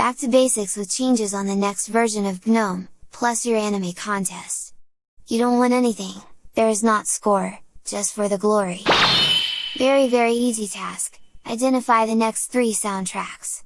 Back to basics with changes on the next version of GNOME, plus your anime contest. You don't win anything, there is not score, just for the glory. Very very easy task, identify the next three soundtracks.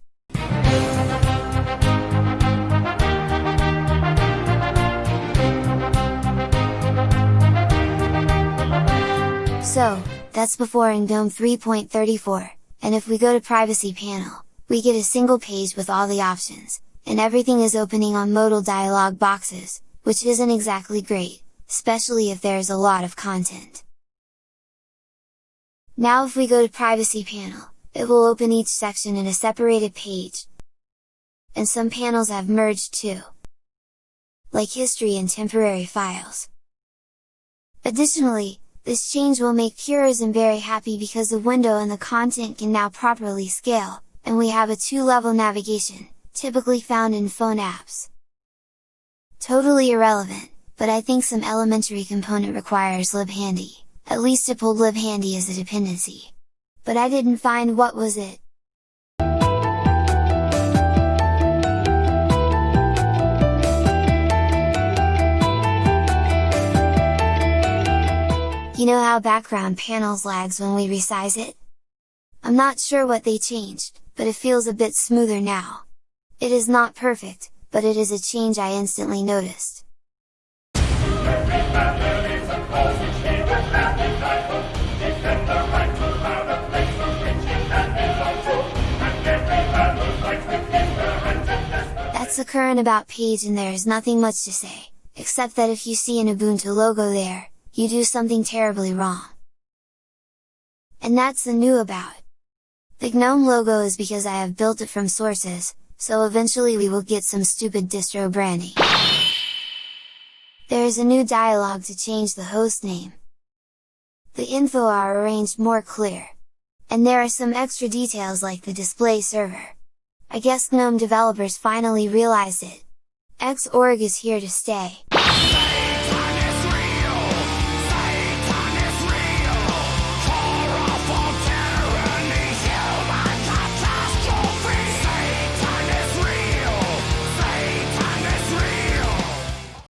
So, that's before in GNOME 3.34, and if we go to privacy panel, we get a single page with all the options, and everything is opening on modal dialog boxes, which isn't exactly great, especially if there is a lot of content. Now if we go to privacy panel, it will open each section in a separated page, and some panels have merged too, like history and temporary files. Additionally, this change will make Purism very happy because the window and the content can now properly scale, and we have a two-level navigation, typically found in phone apps. Totally irrelevant, but I think some elementary component requires libhandy, at least it pulled libhandy as a dependency. But I didn't find what was it. You know how background panels lags when we resize it? I'm not sure what they changed, but it feels a bit smoother now. It is not perfect, but it is a change I instantly noticed. That's the current about page and there is nothing much to say, except that if you see an Ubuntu logo there, you do something terribly wrong. And that's the new about. The GNOME logo is because I have built it from sources, so eventually we will get some stupid distro branding. There is a new dialog to change the host name. The info are arranged more clear. And there are some extra details like the display server. I guess GNOME developers finally realized it. Xorg is here to stay!